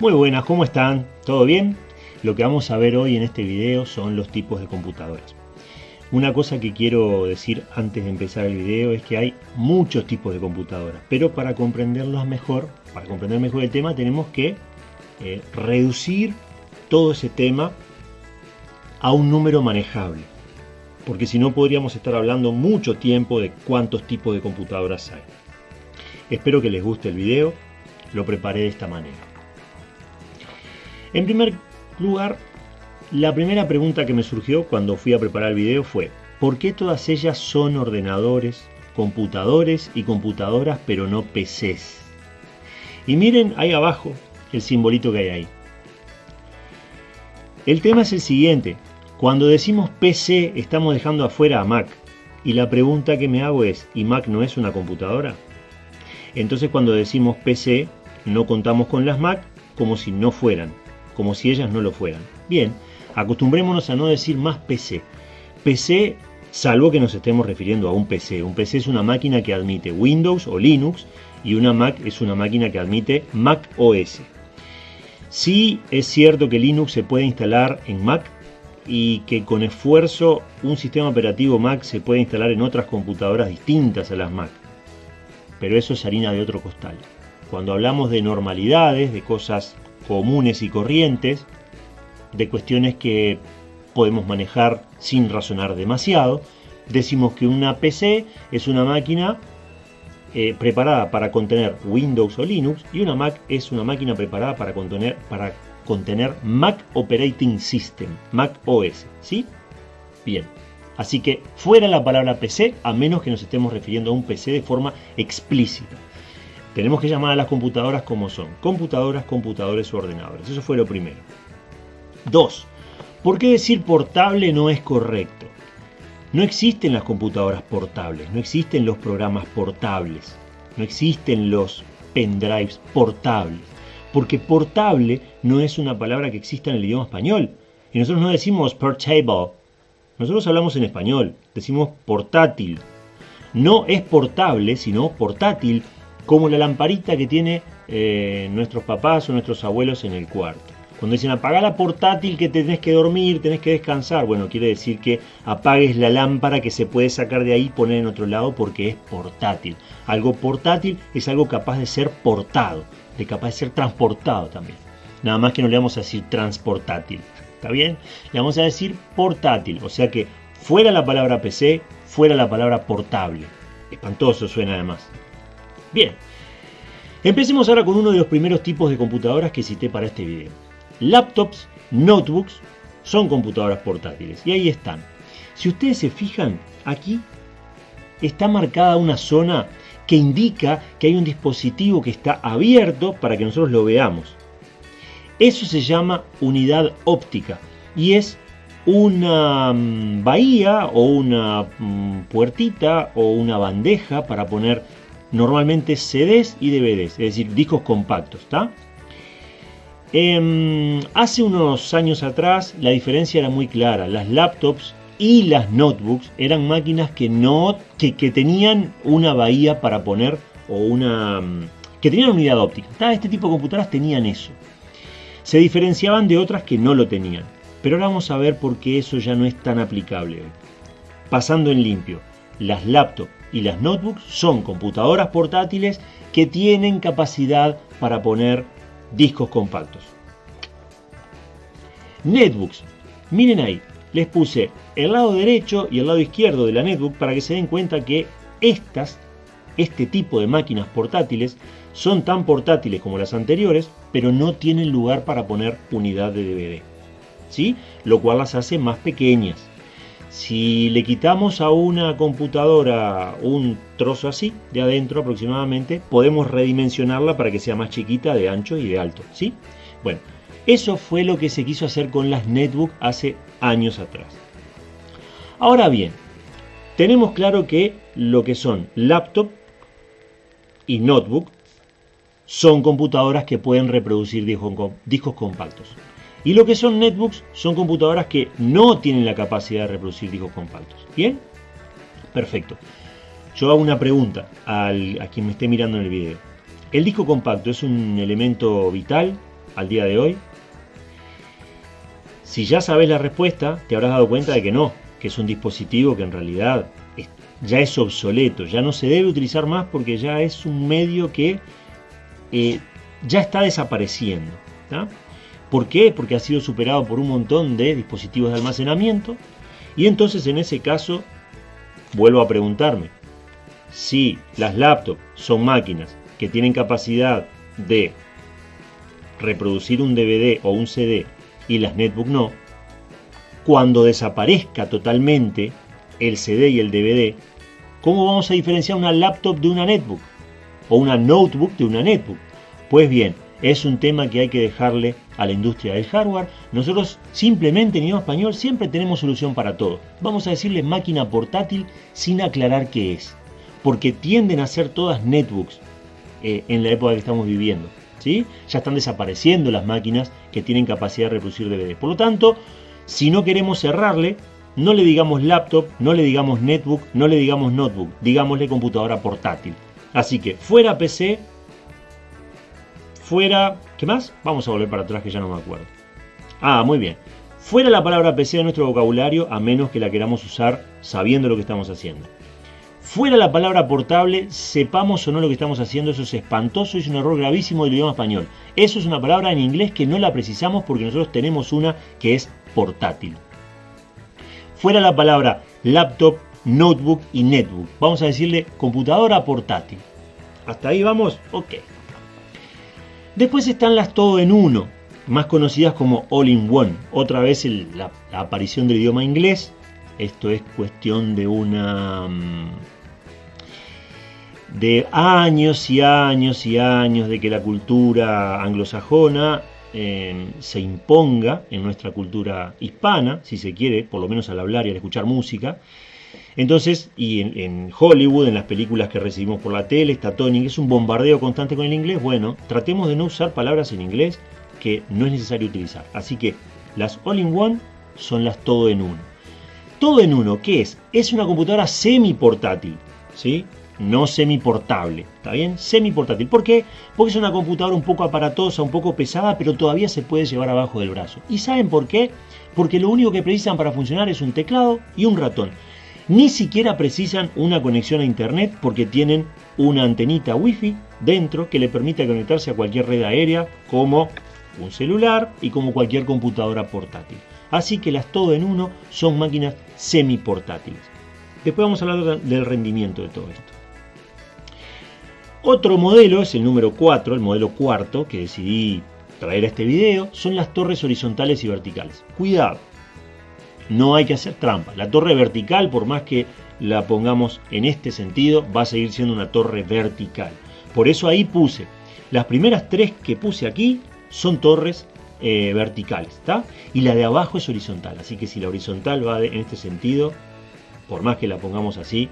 Muy buenas, ¿cómo están? ¿Todo bien? Lo que vamos a ver hoy en este video son los tipos de computadoras. Una cosa que quiero decir antes de empezar el video es que hay muchos tipos de computadoras, pero para comprenderlos mejor, para comprender mejor el tema, tenemos que eh, reducir todo ese tema a un número manejable. Porque si no podríamos estar hablando mucho tiempo de cuántos tipos de computadoras hay. Espero que les guste el video, lo preparé de esta manera. En primer lugar, la primera pregunta que me surgió cuando fui a preparar el video fue ¿Por qué todas ellas son ordenadores, computadores y computadoras pero no PCs? Y miren ahí abajo el simbolito que hay ahí. El tema es el siguiente. Cuando decimos PC estamos dejando afuera a Mac. Y la pregunta que me hago es, ¿y Mac no es una computadora? Entonces cuando decimos PC no contamos con las Mac como si no fueran, como si ellas no lo fueran. Bien, acostumbrémonos a no decir más PC. PC, salvo que nos estemos refiriendo a un PC. Un PC es una máquina que admite Windows o Linux y una Mac es una máquina que admite Mac OS. Sí es cierto que Linux se puede instalar en Mac y que con esfuerzo un sistema operativo Mac se puede instalar en otras computadoras distintas a las Mac. Pero eso es harina de otro costal. Cuando hablamos de normalidades, de cosas comunes y corrientes, de cuestiones que podemos manejar sin razonar demasiado, decimos que una PC es una máquina eh, preparada para contener Windows o Linux y una Mac es una máquina preparada para contener, para contener Mac Operating System, Mac OS, ¿sí? Bien, así que fuera la palabra PC a menos que nos estemos refiriendo a un PC de forma explícita. Tenemos que llamar a las computadoras como son, computadoras, computadores o ordenadores, eso fue lo primero. Dos, ¿por qué decir portable no es correcto? No existen las computadoras portables, no existen los programas portables, no existen los pendrives portables, porque portable no es una palabra que exista en el idioma español. Y nosotros no decimos portable, nosotros hablamos en español, decimos portátil. No es portable, sino portátil, como la lamparita que tiene eh, nuestros papás o nuestros abuelos en el cuarto. Cuando dicen apaga la portátil que tenés que dormir, tenés que descansar, bueno, quiere decir que apagues la lámpara que se puede sacar de ahí y poner en otro lado porque es portátil. Algo portátil es algo capaz de ser portado, de capaz de ser transportado también. Nada más que no le vamos a decir transportátil, ¿está bien? Le vamos a decir portátil, o sea que fuera la palabra PC, fuera la palabra portable. Espantoso suena además. Bien, empecemos ahora con uno de los primeros tipos de computadoras que cité para este video laptops, notebooks, son computadoras portátiles. Y ahí están. Si ustedes se fijan, aquí está marcada una zona que indica que hay un dispositivo que está abierto para que nosotros lo veamos. Eso se llama unidad óptica y es una mm, bahía o una mm, puertita o una bandeja para poner normalmente CDs y DVDs, es decir, discos compactos. Em, hace unos años atrás la diferencia era muy clara. Las laptops y las notebooks eran máquinas que no que, tenían una bahía para poner o una mm, que tenían unidad óptica. Este tipo de computadoras tenían eso. Se diferenciaban de otras que no lo tenían. Pero ahora vamos a ver por qué eso ya no es tan aplicable. Pasando en limpio, las laptops y las notebooks son computadoras portátiles que tienen capacidad para poner discos compactos. Netbooks. Miren ahí, les puse el lado derecho y el lado izquierdo de la netbook para que se den cuenta que estas, este tipo de máquinas portátiles, son tan portátiles como las anteriores, pero no tienen lugar para poner unidad de DVD. ¿Sí? Lo cual las hace más pequeñas. Si le quitamos a una computadora un trozo así, de adentro aproximadamente, podemos redimensionarla para que sea más chiquita de ancho y de alto, ¿sí? Bueno, eso fue lo que se quiso hacer con las netbook hace años atrás. Ahora bien, tenemos claro que lo que son laptop y notebook son computadoras que pueden reproducir discos compactos. Y lo que son netbooks son computadoras que no tienen la capacidad de reproducir discos compactos. ¿Bien? Perfecto. Yo hago una pregunta a quien me esté mirando en el video. ¿El disco compacto es un elemento vital? al día de hoy? Si ya sabes la respuesta, te habrás dado cuenta de que no, que es un dispositivo que en realidad ya es obsoleto, ya no se debe utilizar más porque ya es un medio que eh, ya está desapareciendo. ¿Por qué? Porque ha sido superado por un montón de dispositivos de almacenamiento y entonces en ese caso vuelvo a preguntarme, si las laptops son máquinas que tienen capacidad de reproducir un DVD o un CD y las netbook no, cuando desaparezca totalmente el CD y el DVD, ¿cómo vamos a diferenciar una laptop de una netbook? O una notebook de una netbook. Pues bien, es un tema que hay que dejarle a la industria del hardware. Nosotros simplemente en idioma español siempre tenemos solución para todo. Vamos a decirle máquina portátil sin aclarar qué es. Porque tienden a ser todas netbooks eh, en la época que estamos viviendo. ¿sí? Ya están desapareciendo las máquinas que tienen capacidad de reproducir DVD. Por lo tanto, si no queremos cerrarle, no le digamos laptop, no le digamos netbook, no le digamos notebook, digámosle computadora portátil. Así que fuera PC, fuera... ¿Qué más? Vamos a volver para atrás que ya no me acuerdo. Ah, muy bien. Fuera la palabra PC de nuestro vocabulario a menos que la queramos usar sabiendo lo que estamos haciendo. Fuera la palabra portable, sepamos o no lo que estamos haciendo, eso es espantoso y es un error gravísimo del idioma español. Eso es una palabra en inglés que no la precisamos porque nosotros tenemos una que es portátil fuera la palabra laptop, notebook y netbook. Vamos a decirle computadora portátil. ¿Hasta ahí vamos? Ok. Después están las todo en uno, más conocidas como all in one. Otra vez la, aparición del idioma inglés. Esto es cuestión de una... Mm, de años y años y años de que la cultura anglosajona se imponga en nuestra cultura hispana, si se quiere, por lo menos al hablar y al escuchar música. Entonces, y en, Hollywood, en las películas que recibimos por la tele, está Tony, es un bombardeo constante con el inglés. Bueno, tratemos de no usar palabras en inglés que no es necesario utilizar. Así que las all-in-one son las todo en uno. Todo en uno, ¿qué es? Es una computadora semi portátil, ¿sí? no semi-portable, ¿está bien? Semi-portátil. ¿Por qué? Porque es una computadora un poco aparatosa, un poco pesada, pero todavía se puede llevar abajo del brazo. ¿Y saben por qué? Porque lo único que precisan para funcionar es un teclado y un ratón. Ni siquiera precisan una conexión a internet porque tienen una antenita wifi dentro que le permite conectarse a cualquier red aérea como un celular y como cualquier computadora portátil. Así que las todo en uno son máquinas semi-portátiles. Después vamos a hablar del rendimiento de todo esto. Otro modelo es el número 4, el modelo cuarto que decidí traer a este video, son las torres horizontales y verticales. Cuidado, no hay que hacer trampa. La torre vertical, por más que la pongamos en este sentido, va a seguir siendo una torre vertical. Por eso ahí puse, las primeras tres que puse aquí son torres eh, verticales, ¿está? Y la de abajo es horizontal, así que si la horizontal va en este sentido, por más que la pongamos así,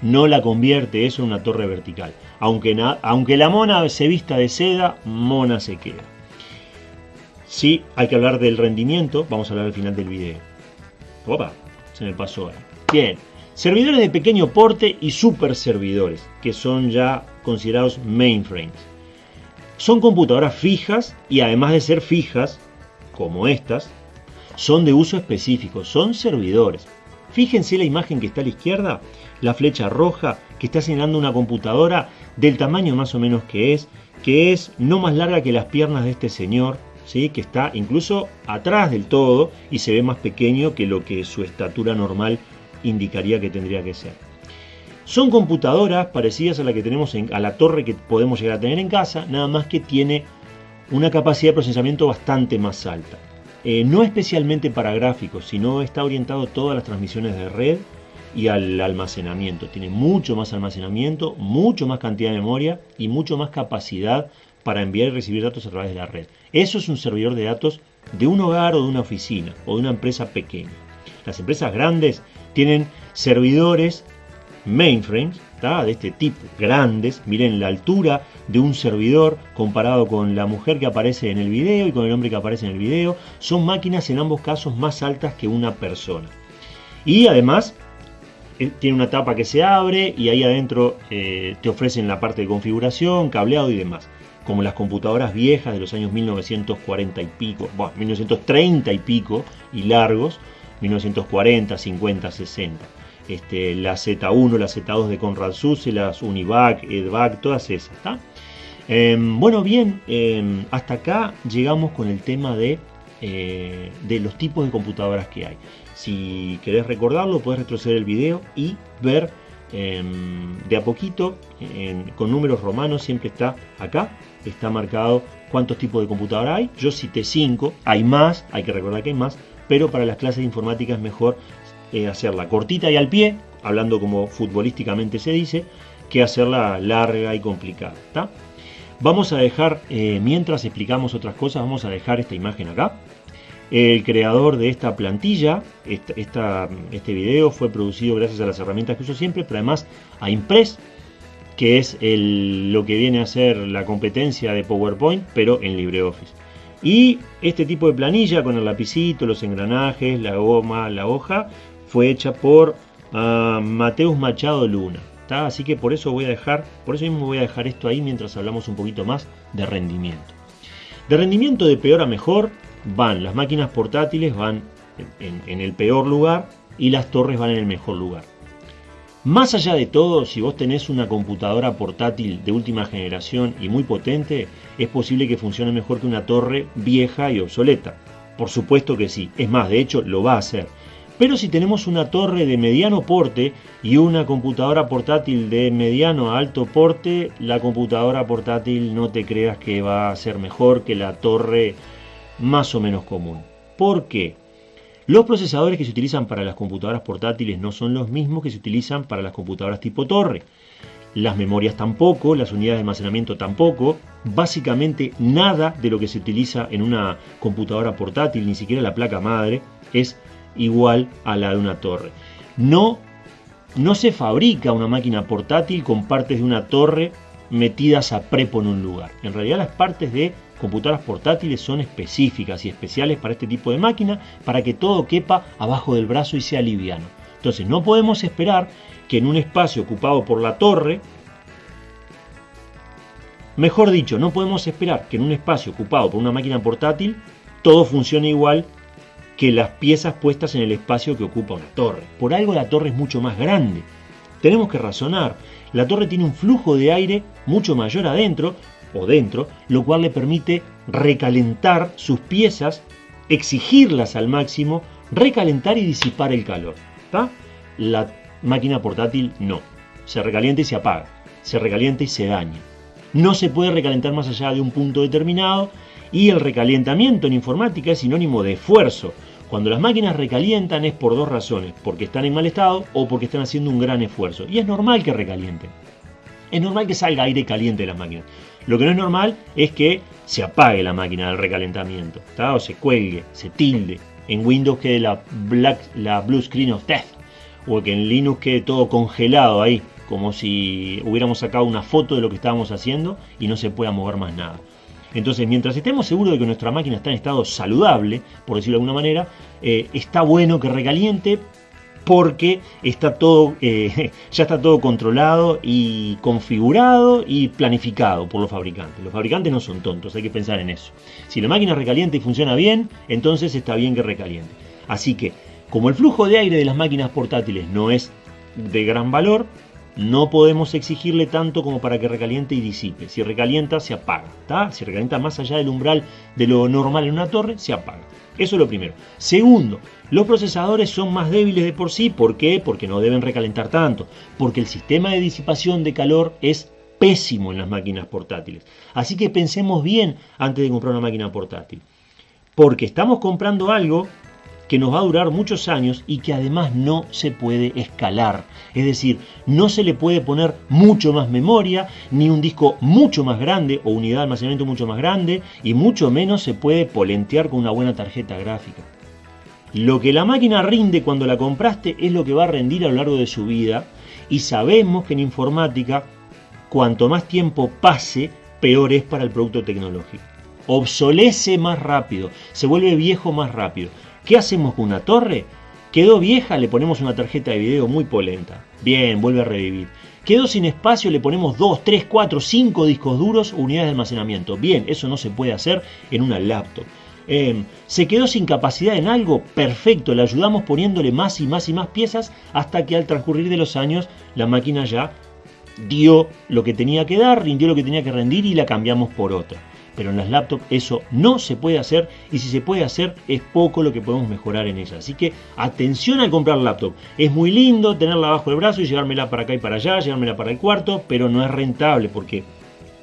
no la convierte eso en una torre vertical. Aunque, aunque la mona se vista de seda, mona se queda. Sí, hay que hablar del rendimiento, vamos a hablar al final del video. Se me pasó ahí. Bien, servidores de pequeño porte y super servidores, que son ya considerados mainframes. Son computadoras fijas y además de ser fijas, como estas, son de uso específico, son servidores. Fíjense la imagen que está a la izquierda, la flecha roja que está señalando una computadora del tamaño más o menos que es, que es no más larga que las piernas de este señor, ¿sí? que está incluso atrás del todo y se ve más pequeño que lo que su estatura normal indicaría que tendría que ser. Son computadoras parecidas a la que tenemos en, a la torre que podemos llegar a tener en casa, nada más que tiene una capacidad de procesamiento bastante más alta. Eh, no especialmente para gráficos, sino está orientado a todas las transmisiones de red y al almacenamiento. Tiene mucho más almacenamiento, mucho más cantidad de memoria y mucho más capacidad para enviar y recibir datos a través de la red. Eso es un servidor de datos de un hogar o de una oficina o de una empresa pequeña. Las empresas grandes tienen servidores mainframes de este tipo, grandes. Miren la altura de un servidor comparado con la mujer que aparece en el video y con el hombre que aparece en el video. Son máquinas en ambos casos más altas que una persona. Y además eh, tiene una tapa que se abre y ahí adentro eh, te ofrecen la parte de configuración, cableado y demás. Como las computadoras viejas de los años 1940 y pico, bueno, 1930 y pico y largos, 1940, 50, 60. Este, la Z1, la Z2 de Conrad Susse, las Univac, Edvac, todas esas. Em, bueno, bien, em, hasta acá llegamos con el tema de, eh, de los tipos de computadoras que hay. Si querés recordarlo, puedes retroceder el video y ver em, de a poquito, con números romanos, siempre está acá, está marcado cuántos tipos de computadora hay. Yo cité 5, hay más, hay que recordar que hay más, pero para las clases de informática es mejor eh, hacerla cortita y al pie, hablando como futbolísticamente se dice, que hacerla larga y complicada. Vamos a dejar, eh, mientras explicamos otras cosas, vamos a dejar esta imagen acá. El creador de esta plantilla, este video fue producido gracias a las herramientas que uso siempre, pero además a Impress, que es lo que viene a ser la competencia de PowerPoint, pero en LibreOffice. Y este tipo de planilla con el lapicito, los engranajes, la goma, la hoja, fue hecha por uh, Mateus Machado Luna. Así que por eso voy a dejar, por eso mismo voy a dejar esto ahí mientras hablamos un poquito más de rendimiento. De rendimiento de peor a mejor van las máquinas portátiles, van en el peor lugar y las torres van en el mejor lugar. Más allá de todo, si vos tenés una computadora portátil de última generación y muy potente, es posible que funcione mejor que una torre vieja y obsoleta. Por supuesto que sí, es más, de hecho lo va a hacer. Pero si tenemos una torre de mediano porte y una computadora portátil de mediano a alto porte, la computadora portátil no te creas que va a ser mejor que la torre más o menos común. ¿Por qué? Los procesadores que se utilizan para las computadoras portátiles no son los mismos que se utilizan para las computadoras tipo torre. Las memorias tampoco, las unidades de almacenamiento tampoco. Básicamente nada de lo que se utiliza en una computadora portátil, ni siquiera la placa madre, es igual a la de una torre. No, no se fabrica una máquina portátil con partes de una torre metidas a prepo en un lugar. En realidad las partes de computadoras portátiles son específicas y especiales para este tipo de máquina para que todo quepa abajo del brazo y sea liviano. Entonces no podemos esperar que en un espacio ocupado por la torre, mejor dicho, no podemos esperar que en un espacio ocupado por una máquina portátil todo funcione igual que las piezas puestas en el espacio que ocupa una torre. Por algo la torre es mucho más grande. Tenemos que razonar. La torre tiene un flujo de aire mucho mayor adentro o dentro, lo cual le permite recalentar sus piezas, exigirlas al máximo, recalentar y disipar el calor. La máquina portátil no. Se recalienta y se apaga. Se recalienta y se daña. No se puede recalentar más allá de un punto determinado y el recalentamiento en informática es sinónimo de esfuerzo. Cuando las máquinas recalientan es por dos razones, porque están en mal estado o porque están haciendo un gran esfuerzo. Y es normal que recalienten. Es normal que salga aire caliente de las máquinas. Lo que no es normal es que se apague la máquina del recalentamiento, o se cuelgue, se tilde. En Windows quede la, la blue screen of death, o que en Linux quede todo congelado ahí, como si hubiéramos sacado una foto de lo que estábamos haciendo y no se pueda mover más nada. Entonces, mientras estemos seguros de que nuestra máquina está en estado saludable, por decirlo de alguna manera, eh, está bueno que recaliente, porque está todo, eh, ya está todo controlado y configurado y planificado por los fabricantes. Los fabricantes no son tontos, hay que pensar en eso. Si la máquina recalienta y funciona bien, entonces está bien que recaliente. Así que, como el flujo de aire de las máquinas portátiles no es de gran valor, no podemos exigirle tanto como para que recaliente y disipe. Si recalienta, se apaga. Si recalienta más allá del umbral de lo normal en una torre, se apaga. Eso es lo primero. Segundo, los procesadores son más débiles de por sí. ¿Por qué? Porque no deben recalentar tanto. Porque el sistema de disipación de calor es pésimo en las máquinas portátiles. Así que pensemos bien antes de comprar una máquina portátil. Porque estamos comprando algo que nos va a durar muchos años y que además no se puede escalar. Es decir, no se le puede poner mucho más memoria, ni un disco mucho más grande o unidad de almacenamiento mucho más grande, y mucho menos se puede polentear con una buena tarjeta gráfica. Lo que la máquina rinde cuando la compraste es lo que va a rendir a lo largo de su vida, y sabemos que en informática, cuanto más tiempo pase, peor es para el producto tecnológico. Obsolece más rápido, se vuelve viejo más rápido. ¿Qué hacemos con una torre? Quedó vieja, le ponemos una tarjeta de video muy polenta. Bien, vuelve a revivir. Quedó sin espacio, le ponemos 2, 3, 4, 5 discos duros o unidades de almacenamiento. Bien, eso no se puede hacer en una laptop. Em, se quedó sin capacidad en algo, perfecto, le ayudamos poniéndole más y más y más piezas hasta que al transcurrir de los años la máquina ya dio lo que tenía que dar, rindió lo que tenía que rendir y la cambiamos por otra pero en las laptops eso no se puede hacer y si se puede hacer es poco lo que podemos mejorar en ella. Así que atención al comprar laptop. Es muy lindo tenerla bajo el brazo y llevármela para acá y para allá, llevármela para el cuarto, pero no es rentable porque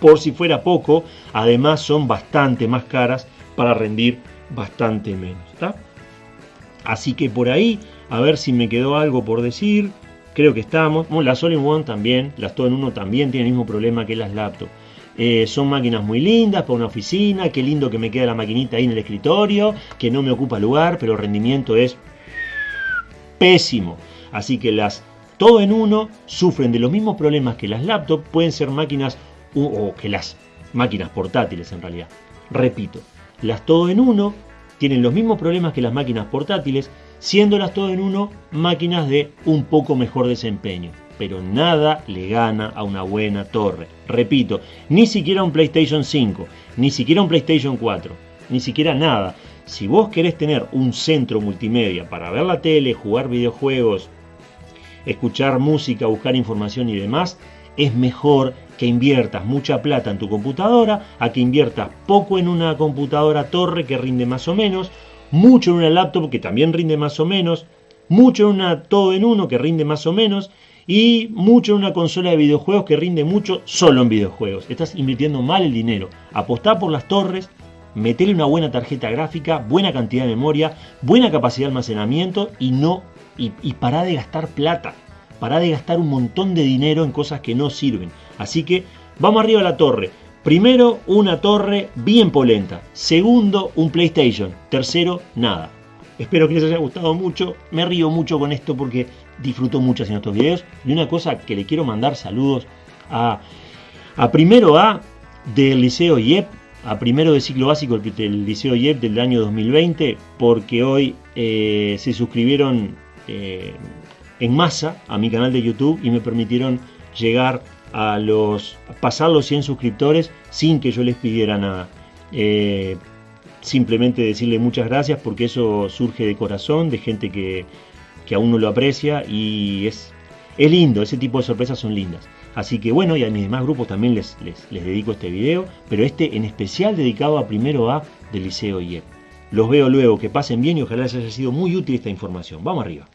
por si fuera poco, además son bastante más caras para rendir bastante menos. Así que por ahí, a ver si me quedó algo por decir. Creo que estamos. Bueno, las All-in-One también, las todo en uno también tienen el mismo problema que las laptops. Eh, son máquinas muy lindas para una oficina, qué lindo que me queda la maquinita ahí en el escritorio, que no me ocupa lugar, pero el rendimiento es pésimo. Así que las todo en uno sufren de los mismos problemas que las laptops, pueden ser máquinas o que las máquinas portátiles en realidad. Repito, las todo en uno tienen los mismos problemas que las máquinas portátiles, siendo las todo en uno máquinas de un poco mejor desempeño pero nada le gana a una buena torre. Repito, ni siquiera un PlayStation 5, ni siquiera un PlayStation 4, ni siquiera nada. Si vos querés tener un centro multimedia para ver la tele, jugar videojuegos, escuchar música, buscar información y demás, es mejor que inviertas mucha plata en tu computadora a que inviertas poco en una computadora torre que rinde más o menos, mucho en una laptop que también rinde más o menos, mucho en una todo en uno que rinde más o menos y mucho en una consola de videojuegos que rinde mucho solo en videojuegos. Estás invirtiendo mal el dinero. Apostá por las torres, metele una buena tarjeta gráfica, buena cantidad de memoria, buena capacidad de almacenamiento y no y, y pará de gastar plata. Pará de gastar un montón de dinero en cosas que no sirven. Así que vamos arriba a la torre. Primero, una torre bien polenta. Segundo, un PlayStation. Tercero, nada. Espero que les haya gustado mucho. Me río mucho con esto porque disfruto mucho haciendo estos videos. Y una cosa que le quiero mandar saludos a, a primero A del Liceo IEP, a primero de ciclo básico del Liceo IEP del año 2020, porque hoy eh, se suscribieron eh, en masa a mi canal de YouTube y me permitieron llegar a los pasar los 100 suscriptores sin que yo les pidiera nada. Eh, simplemente decirle muchas gracias porque eso surge de corazón, de gente que, que aún no lo aprecia y es, es lindo, ese tipo de sorpresas son lindas. Así que bueno, y a mis demás grupos también les, les, les dedico este video, pero este en especial dedicado a primero A del Liceo IEP. Los veo luego, que pasen bien y ojalá les haya sido muy útil esta información. Vamos arriba.